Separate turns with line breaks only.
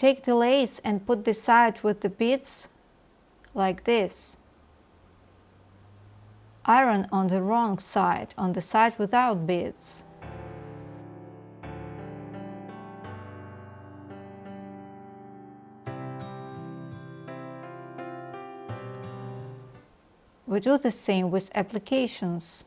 Take the lace and put the side with the beads like this. Iron on the wrong side, on the side without beads. We do the same with applications.